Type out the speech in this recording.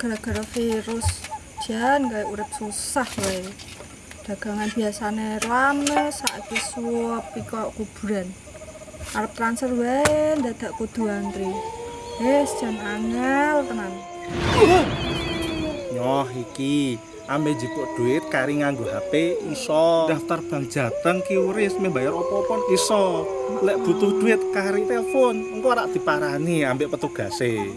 gara-gara virus. Jan kayak urip susah wae dagangan biasanya rame saiki suap, kok kuburan. Arep transfer wae dadak kudu antri. Wis jan angel tenan. Nyoh iki. Ambe jipuk duit kari nganggo HP iso. Daftar bank Jateng ki membayar opo-opo iso. Lek butuh duit kari telepon. Engko ora diparani ambek petugase.